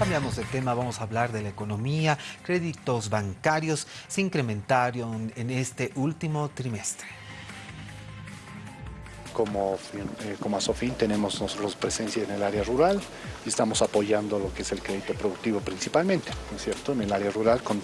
Cambiamos de tema, vamos a hablar de la economía. Créditos bancarios se incrementaron en este último trimestre como, eh, como Asofin tenemos nosotros presencia en el área rural y estamos apoyando lo que es el crédito productivo principalmente, ¿no es cierto? En el área rural con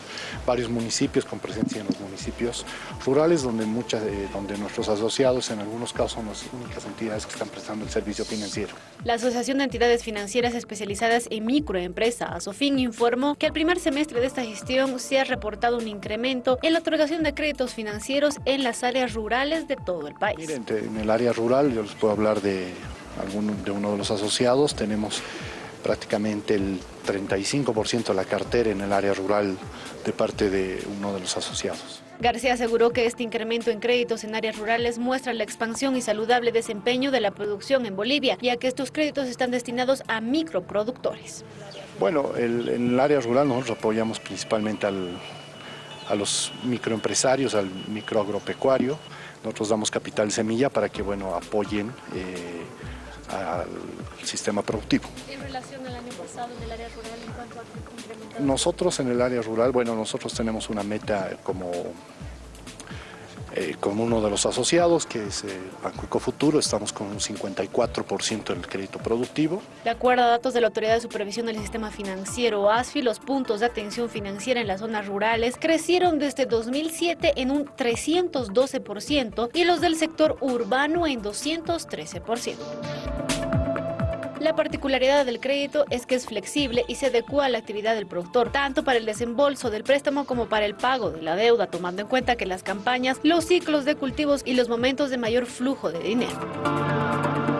varios municipios, con presencia en los municipios rurales donde, muchas, eh, donde nuestros asociados en algunos casos son las únicas entidades que están prestando el servicio financiero. La Asociación de Entidades Financieras Especializadas en Microempresa, Asofin, informó que al primer semestre de esta gestión se ha reportado un incremento en la otorgación de créditos financieros en las áreas rurales de todo el país. Miren, en el área rural yo les puedo hablar de, algún, de uno de los asociados, tenemos prácticamente el 35% de la cartera en el área rural de parte de uno de los asociados. García aseguró que este incremento en créditos en áreas rurales muestra la expansión y saludable desempeño de la producción en Bolivia, ya que estos créditos están destinados a microproductores. Bueno, en el área rural nosotros apoyamos principalmente a los microempresarios, al microagropecuario, nosotros damos capital semilla para que bueno, apoyen eh, al sistema productivo. ¿En relación al año pasado en el área rural en cuanto a Nosotros en el área rural, bueno, nosotros tenemos una meta como eh, con uno de los asociados, que es eh, Banco Ecofuturo, estamos con un 54% del crédito productivo. De acuerdo a datos de la Autoridad de Supervisión del Sistema Financiero, ASFI, los puntos de atención financiera en las zonas rurales crecieron desde 2007 en un 312% y los del sector urbano en 213%. La particularidad del crédito es que es flexible y se adecua a la actividad del productor, tanto para el desembolso del préstamo como para el pago de la deuda, tomando en cuenta que las campañas, los ciclos de cultivos y los momentos de mayor flujo de dinero.